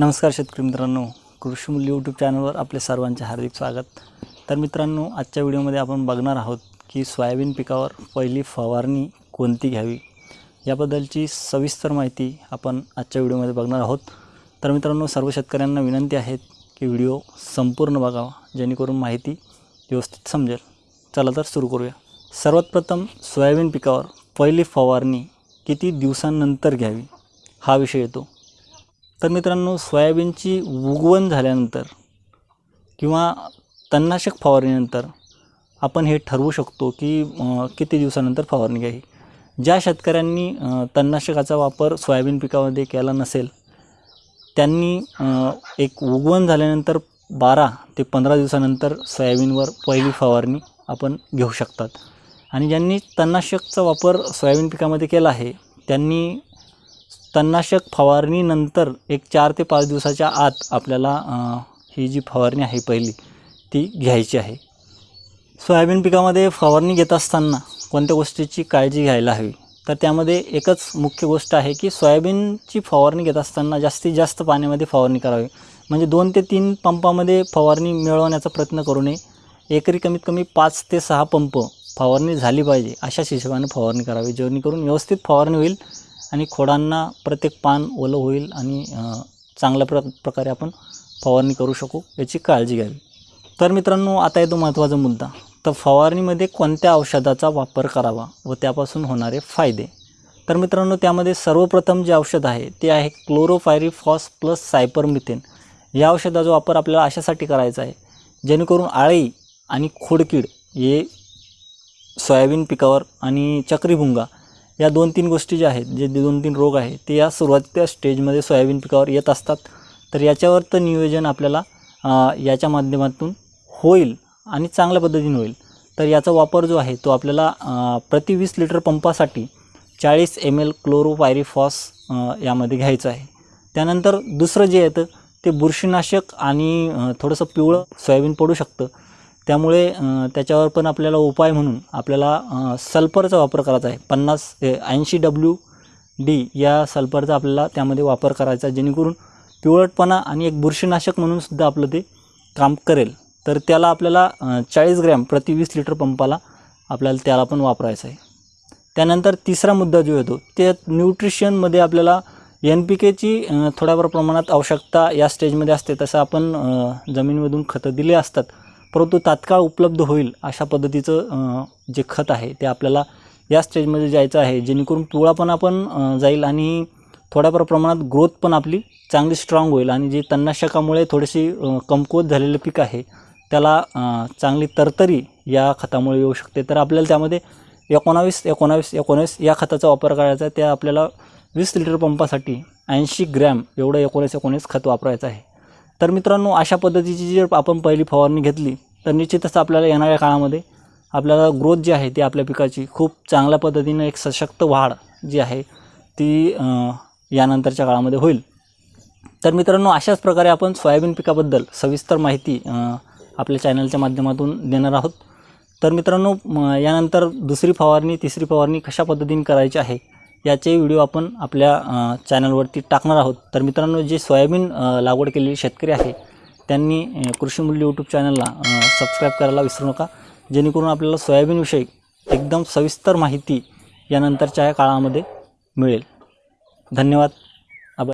नमस्कार शेतकरी मित्रांनो. कृषीमूल्य यूट्यूब चॅनलवर आपले सर्वांचे हार्दिक स्वागत. तर मित्रांनो आजच्या व्हिडिओमध्ये आपण बघणार आहोत की सोयाबीन पिकावर पहिली फवारणी कोणती घ्यावी? याबद्दलची सविस्तर माहिती आपण आजच्या व्हिडिओमध्ये बघणार आहोत. तर मित्रांनो सर्व शेतकऱ्यांना विनंती आहे की व्हिडिओ संपूर्ण बघावा जेणेकरून माहिती व्यवस्थित समजेल. चला तर सुरू करूया. सर्वात प्रथम सोयाबीन पिकावर पहिली फवारणी किती दिवसांनंतर घ्यावी? हा विषय येतो. तर मित्रांनो सोयाबीनची उगवण झाल्यानंतर किंवा तणनाशक फवारणीनंतर आपण हे ठरवू शकतो की किती दिवसानंतर फवारणी घ्यावी. ज्या शेतकऱ्यांनी तणनाशकाचा वापर सोयाबीन पिकामध्ये केला नसेल त्यांनी एक उगवण झाल्यानंतर बारा ते पंधरा दिवसानंतर सोयाबीनवर पहिली फवारणी आपण घेऊ शकतात. आणि ज्यांनी तणनाशकचा वापर सोयाबीन पिकामध्ये केला आहे त्यांनी तणनाशक फवारणीनंतर एक चार ते पाच दिवसाच्या आत आपल्याला ही जी फवारणी आहे पहिली ती घ्यायची आहे. सोयाबीन पिकामध्ये फवारणी घेत असताना कोणत्या गोष्टीची काळजी घ्यायला हवी? तर त्यामध्ये एकच मुख्य गोष्ट आहे की सोयाबीनची फवारणी घेत असताना जास्तीत जास्त पाण्यामध्ये फवारणी करावी. म्हणजे दोन ते तीन पंपामध्ये फवारणी मिळवण्याचा प्रयत्न करू नये. एकरी कमीत कमी पाच ते सहा पंप फवारणी झाली पाहिजे अशाच हिशोबाने फवारणी करावी जेणेकरून व्यवस्थित फवारणी होईल. आणि खोडांना प्रत्येक पान ओलं होईल आणि चांगल्या प्र प्रकारे आपण फवारणी करू शकू याची काळजी घ्यावी. तर मित्रांनो आता येतो महत्त्वाचा मुद्दा. तर फवारणीमध्ये कोणत्या औषधाचा वापर करावा व त्यापासून होणारे फायदे? तर मित्रांनो त्यामध्ये सर्वप्रथम जे औषध आहे ते आहे क्लोरोफायरीफॉस प्लस सायपरमिथेन. या औषधाचा वापर आपल्याला अशासाठी करायचा आहे जेणेकरून आळी आणि खोडकीड हे सोयाबीन पिकावर आणि चक्रीभुंगा या दोन तीन गोष्टी ज्या आहेत जे दोन तीन रोग आहे ते या सुरुवातीच्या स्टेजमध्ये सोयाबीन पिकावर येत असतात. तर याच्यावर तर नियोजन आपल्याला याच्या माध्यमातून होईल आणि चांगल्या पद्धतीने होईल. तर याचा वापर जो आहे तो आपल्याला प्रति वीस लिटर पंपासाठी चाळीस एम एल क्लोरोपायरिफॉस यामध्ये घ्यायचं आहे. त्यानंतर दुसरं जे येतं ते बुरशीनाशक आणि थोडंसं पिवळं सोयाबीन पडू शकतं. त्यामुळे त्याच्यावर पण आपल्याला उपाय म्हणून आपल्याला सल्फरचा वापर करायचा आहे. पन्नास ऐंशी डब्ल्यू डी या सल्फरचा आपल्याला त्यामध्ये वापर करायचा जेणेकरून पिवळटपणा आणि एक बुरशीनाशक म्हणून सुद्धा आपलं ते काम करेल. तर त्याला आपल्याला चाळीस ग्रॅम प्रति वीस लिटर पंपाला आपल्याला त्याला पण वापरायचं आहे. त्यानंतर तिसरा मुद्दा जो येतो ते न्यूट्रिशनमध्ये आपल्याला एन पी केची थोड्याफार प्रमाणात आवश्यकता या स्टेजमध्ये असते. तसं आपण जमीनमधून खतं दिले असतात परंतु तात्काळ उपलब्ध होईल अशा पद्धतीचं जे खत आहे ते आपल्याला या स्टेजमध्ये जायचं आहे. जेणेकरून पिवळा पण आपण जाईल आणि थोड्याफार प्रमाणात ग्रोथ पण आपली चांगली स्ट्रॉंग होईल आणि जे तणनाशकामुळे थोडीशी कमकुवत झालेलं पीक आहे त्याला चांगली तरतरी या खतामुळे येऊ शकते. तर आपल्याला त्यामध्ये एकोणावीस एकोणावीस एकोणावीस या खताचा वापर करायचा आहे. त्या आपल्याला वीस लिटर पंपासाठी ऐंशी ग्रॅम एवढं एकोणीस एकोणीस खत वापरायचं आहे. तर मित्रांनो अशा पद्धतीची जर आपण पहिली फवारणी घेतली तर निश्चितच आपल्याला येणाऱ्या काळामध्ये आपल्याला ग्रोथ जी आहे ती आपल्या पिकाची खूप चांगल्या पद्धतीनं एक सशक्त वाढ जी आहे ती यानंतरच्या काळामध्ये होईल. तर मित्रांनो अशाच प्रकारे आपण सोयाबीन पिकाबद्दल सविस्तर माहिती आपल्या चॅनलच्या माध्यमातून देणार आहोत. तर मित्रांनो म, यानंतर दुसरी फवारणी तिसरी फवारणी कशा पद्धतीने करायची आहे याचे व्हिडिओ आपण आपल्या चॅनलवरती टाकणार आहोत. तर मित्रांनो जे सोयाबीन लागवड केलेले शेतकरी आहे त्यांनी कृषीमूल्य यूट्यूब चॅनलला सबस्क्राईब करायला विसरू नका. जेणेकरून आपल्याला सोयाबीनविषयी एकदम सविस्तर माहिती यानंतरच्या या काळामध्ये मिळेल. धन्यवाद.